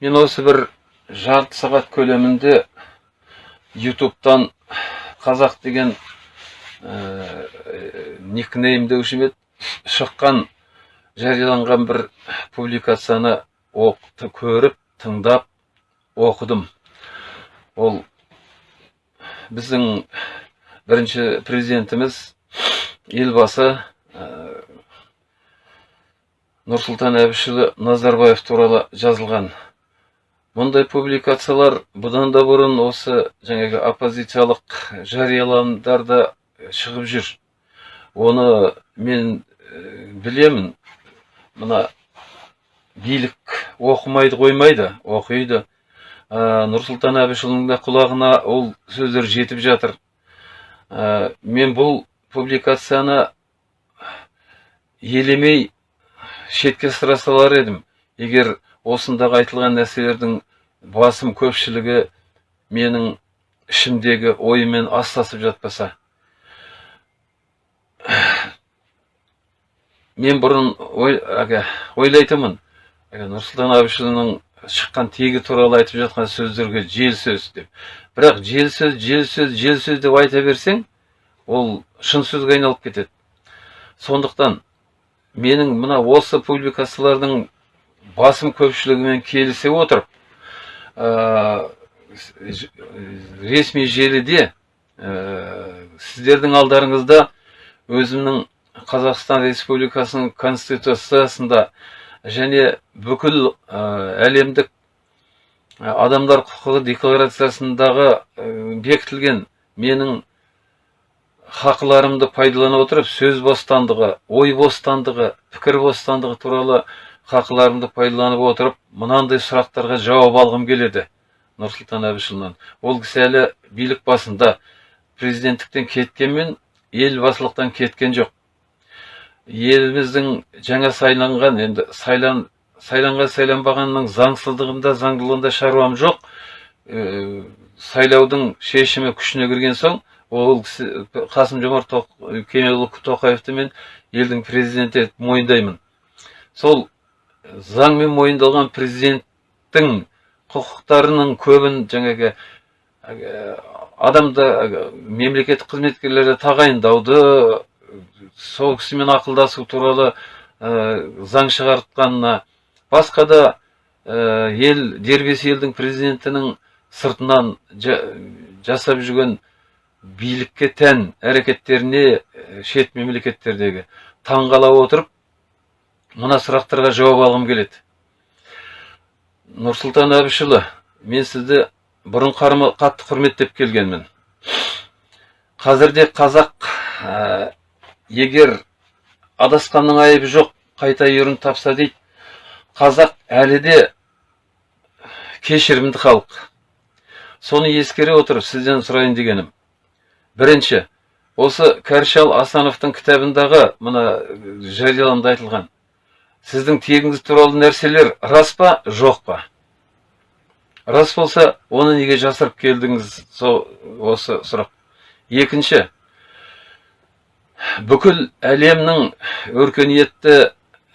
мен осы бір жарты сағат көлемінде ютубтан қазақ деген ә, никнейм деуші ме шыққан жарияланған бір публикацияны оқты көріп тыңдап оқыдым. Ол біздің бірінші президентіміз елбасы ә, нұрсұлтан әбішұлы назарбаев туралы жазылған. Мұндай публикациялар бұдан да бұрын осы жаңағы оппозициялық жарияланымдарда шығып жүр. Оны мен ә, білемін. Мына билік оқымайды қоймайды оқиды. Ә, нұрсұлтан әбішұлының да құлағына ол сөздер жетіп жатыр. Ә, мен бұл публикацияны елемей шетке сыра салар едім. Егер осындағы айтылған нәрселердің басым көпшілігі менің ішімдегі ойымен астасып жатпаса мен бұрын ой, әге, ойлайтынмын. Нұрсұлтан әбішұлының шыққан тегі туралы айтып жатқан сөздерге жел сөз деп. Бірақ жел сөз жел сөз жел сөз деп айта берсең ол шын сөзге айналып кетеді. Сондықтан менің мына осы публикациялардың басым көпшілігімен келісе отырып ресми желіде ә, сіздердің алдарыңызда өзімнің қазақстан республикасының конституциясында және бүкіл ә, әлемдік адамдар құқығы декларациясындағы бекітілген менің хақыларымды пайдалана отырып сөз бостандығы ой бостандығы пікір бостандығы туралы хақыларымды пайдаланып отырып мынандай сұрақтарға жауап алғым келеді. Нұрсұлтан әбішұлынан. Ол кісі әлі билік басында. Президенттіктен кеткенмен елбасылықтан кеткен жоқ. Еліміздің жаңа сайланған енді сайлан сайланған сайланбағанның заңсыздығында заңдылығында шаруам жоқ. Ә, сайлаудың шешімі күшіне кірген соң ол кісі қасым жомарт кемелұлы тоқаевты мен елдің президенті етіп мойындаймын. Сол заңмен мойындалған президенттің құқықтарының көбін жаңағы адамды мемлекеттік қызметкерлерді тағайындауды сол кісімен ақылдасу туралы ә, заң шығартқанына басқа да ә, ел дербес елдің президентінің сыртынан жасап жүрген билікке тән әрекеттеріне шет мемлекеттердегі таңғала отырып мына сұрақтарға жауап алғым келеді. Нұрсұлтан әбішұлы мен сізді бұрын қатты құрметтеп келгенмін. Қазірде қазақ ә, егер адасқанның айыбы жоқ қайта үйірін тапса дейді. Қазақ әлі де кешірімді халық. Соны ескере отырып сізден сұрайын дегенім. Бірінші осы кәршал асановтың кітабындағы мына жарияланымда айтылған. Сіздің тегіңіз туралы нәрселер рас па? Жоқ па? Рас болса оны неге жасырып келдіңіз? Сол осы сұрақ. Екінші. Бүкіл әлемнің өркениетті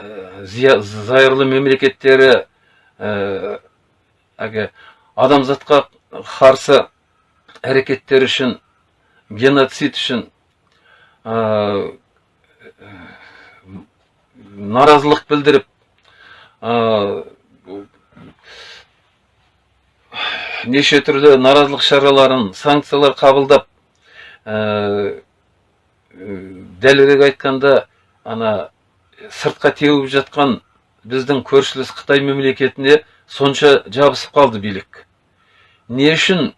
ә, зайырлы мемлекеттері ә, адамзатқа қарсы әрекеттер үшін геноцид үшін наразылық білдіріп неше түрлі наразылық шараларын санкциялар қабылдап ә, дәлірек айтқанда ана сыртқа теуіп жатқан біздің көршілес қытай мемлекетіне сонша жабысып қалды билік. Не үшін?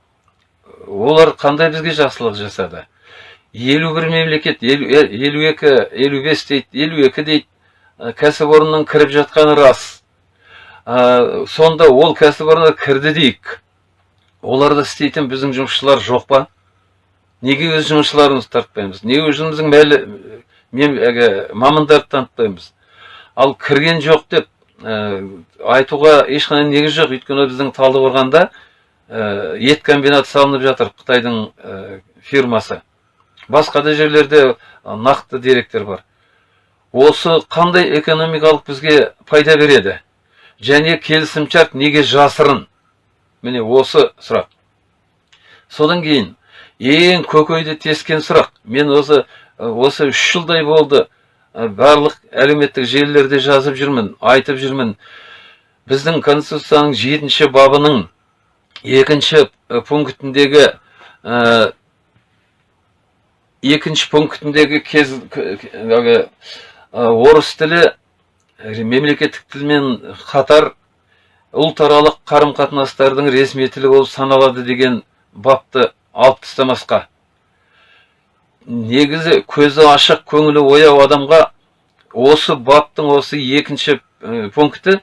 Олар қандай бізге жақсылық жасады? Елу бір мемлекет елу екі елу бес дейді елу екі дейді. Кәсіпорынның кіріп жатқаны рас. Ә, сонда ол кәсіпорынға кірді дейік. Оларда істейтін біздің жұмысшылар жоқ па? Неге өз жұмысшыларымызды тартпаймыз? Неге өзіміздің мәлі мен әге мамандарды танытпаймыз ал кірген жоқ деп ә, айтуға ешқандай негіз жоқ. Өйткені біздің талдықорғанда ә, ет комбинаты салынып жатыр қытайдың фирмасы. Басқа да жерлерде нақты деректер бар. Осы қандай экономикалық бізге пайда береді? Және келісімшарт неге жасырын? Міне осы сұрақ. Содан кейін ең көкейді тескен сұрақ. Мен осы осы үш жылдай болды. Барлық әлеуметтік желілерде жазып жүрмін айтып жүрмін. Біздің конституцияның жетінші бабының екінші пунктіндегі ә, екінші пунктіндегі кез орыс тілі мемлекеттік тілмен қатар ұлтаралық қарым қатынастардың ресми тілі болып саналады деген бапты алып тастамасқа. Негізі көзі ашық көңілі ояу адамға осы баптың осы екінші пункті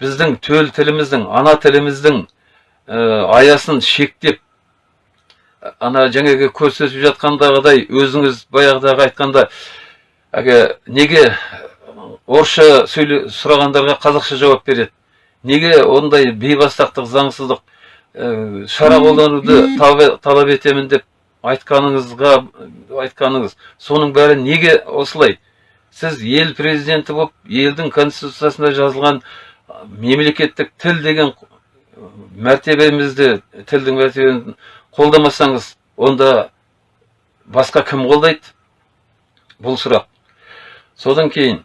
біздің төл тіліміздің ана тіліміздің аясын шектеп ана жаңағы көрсетіп жатқандағыдай өзіңіз баяғыдағы айтқанда әлгі неге орысша сөйле сұрағандарға қазақша жауап береді? Неге ондай бейбастақтық заңсыздық шара қолдануды талап етемін деп айтқаныңызға айтқаныңыз соның бәрі неге осылай? Сіз ел президенті болып елдің конституциясында жазылған мемлекеттік тіл деген мәртебемізді тілдің мәртебесін қолдамасаңыз онда басқа кім қолдайды? Бұл сұрақ. Содан кейін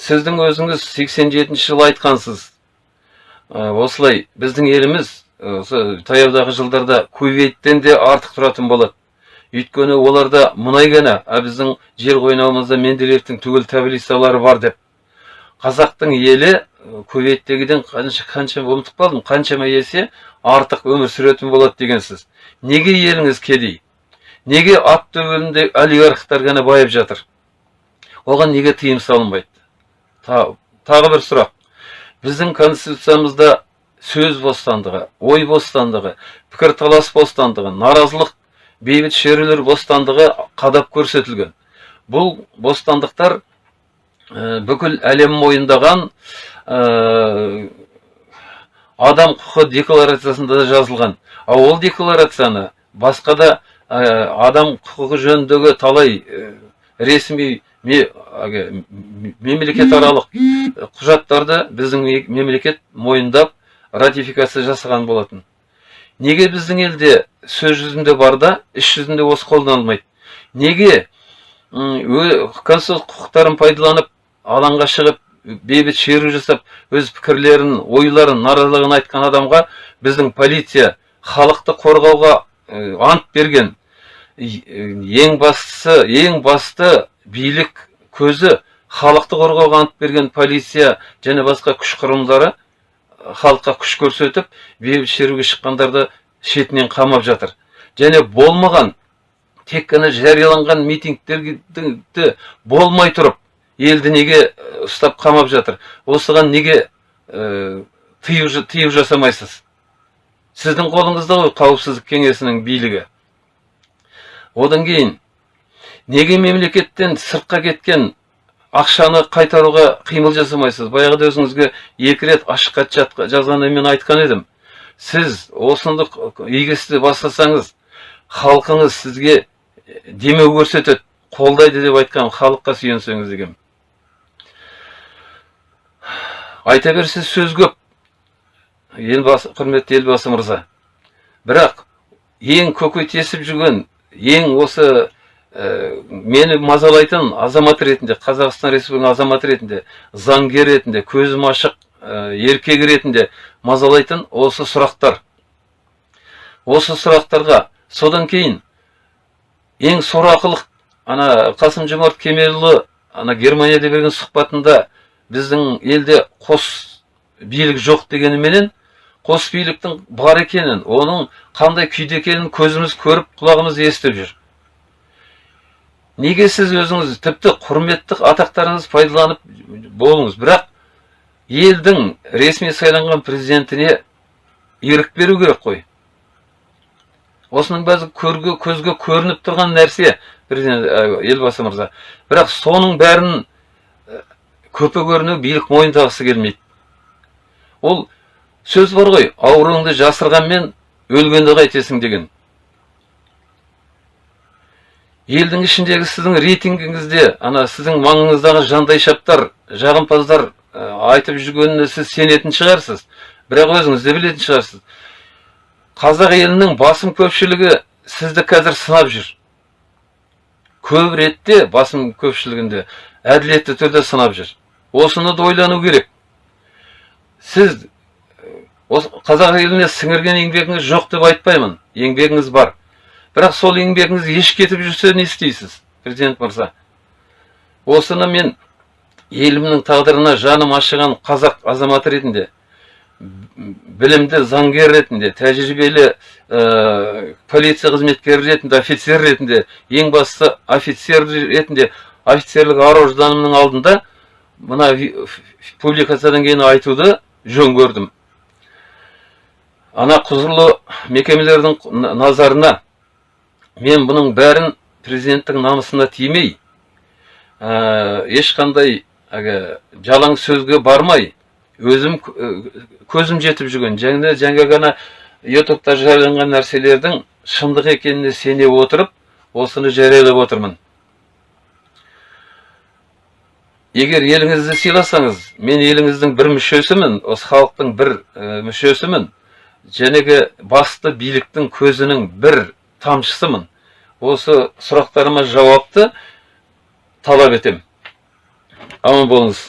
сіздің өзіңіз 87 жылы айтқансыз. Осылай біздің еліміз осы таяудағы жылдарда кувейттен де артық тұратын болады. Өйткені оларда мұнай ғана а біздің жер қойнауымызда менделеевтің түгел таблицалары бар деп. Қазақтың елі кувейттегіден қанша қанша ұмытып қалдым қаншама есе артық өмір сүретін болады дегенсіз. Неге еліңіз кедей? Неге ат төбелінде олигархтар ғана байып жатыр? Оған неге тыйым салынбайды? Тағы бір сұрақ. Біздің конституциямызда сөз бостандығы ой бостандығы пікірталас бостандығы наразылық бейбіт шерулер бостандығы қадап көрсетілген. Бұл бостандықтар ә, бүкіл әлем мойындаған ә, адам құқы декларациясында да жазылған. Ал ол декларацияны басқа да адам құқығы жөніндегі талай ресми мемлекетаралық құжаттарды біздің мемлекет мойындап ратификация жасаған болатын. Неге біздің елде сөз жүзінде бар да іс жүзінде осы қолданылмайды? Неге конституциялық құқықтарын пайдаланып алаңға шығып бейбіт шеру жасап өз пікірлерін ойларын наразылығын айтқан адамға біздің полиция халықты қорғауға ант берген? Ең бастысы ең басты билік көзі халықты қорғауға ант берген полиция және басқа күш құрылымдары халыққа күш көрсетіп бейбіт шеруге шыққандарды шетінен қамап жатыр. Және болмаған тек қана жарияланған митингтерді болмай тұрып елді неге ұстап қамап жатыр? Осыған неге ә, тыю, жасамайсыз? Сіздің қолыңызда ғой қауіпсіздік кеңесінің билігі. Одан кейін неге мемлекеттен сыртқа кеткен ақшаны қайтаруға қимыл жасамайсыз? Баяғыда өзіңізге екі рет ашық хат жазғанда мен айтқан едім. Сіз осынды игі істі бастасаңыз халқыңыз сізге демеу көрсетеді қолдайды деп айтқан халыққа сүйенсеңіз деген айта берсе сөз көп елбасы құрметті елбасы мырза. Бірақ ең көкей тесіп жүрген ең осы ә, мені мазалайтын азамат ретінде қазақстан республикасының азаматы ретінде заңгер ретінде көзім ашық ә, еркек ретінде мазалайтын осы сұрақтар. Осы сұрақтарға содан кейін ең сорақылық ана қасым жомарт кемелұлы ана германияда берген сұхбатында біздің елде қос билік жоқ дегеніменен қос биліктің бар екенін оның қандай күйде екенін көзіміз көріп құлағымыз естіп жүр. Неге сіз өзіңіз тіпті құрметті атақтарыңыз пайдаланып болыңыз? Бірақ елдің ресми сайланған президентіне ерік беру керек қой. Осының бәрі көрге көзге көрініп тұрған нәрсе президент елбасы мырза. Бірақ соның бәрін көпе көріну билік мойындағысы келмейді. Ол сөз бар ғой ауруыңды жасырғанмен өлгенді қайтесің деген. Елдің ішіндегі сіздің рейтингіңізде ана сіздің маңыңыздағы жандайшаптар жағымпаздар ә, айтып жүргеніне сіз сенетін шығарсыз бірақ өзіңіз де білетін шығарсыз. Қазақ елінің басым көпшілігі сізді қазір сынап жүр. Көп ретте басым көпшілігінде әділетті түрде сынап жүр. Осыны да ойлану керек. Сіз осы қазақ еліне сіңірген еңбегіңіз жоқ деп айтпаймын. Еңбегіңіз бар. Бірақ сол еңбегіңіз еш кетіп жүрсе не істейсіз президент мырза? Осыны мен елімнің тағдырына жаным ашыған қазақ азаматы ретінде білімді заңгер ретінде тәжірибелі ә, полиция қызметкері ретінде офицер ретінде ең бастысы офицер ретінде офицерлік ар ожданымның алдында мына публикациядан кейін айтуды жөн көрдім. Ана құзырлы мекемелердің назарына мен бұның бәрін президенттің намысына тимей ә, ешқандай әлгі жалаң сөзге бармай өзім көзім жетіп жүрген және жаңа ғана ютубта жарияланған нәрселердің шындық екеніне сене отырып осыны жариялап отырмын егер еліңізді сыйласаңыз мен еліңіздің бір мүшесімін осы халықтың бір ә, мүшесімін жәнегі басты биліктің көзінің бір тамшысымын. Осы сұрақтарыма жауапты талап етем. Аман болыңыз.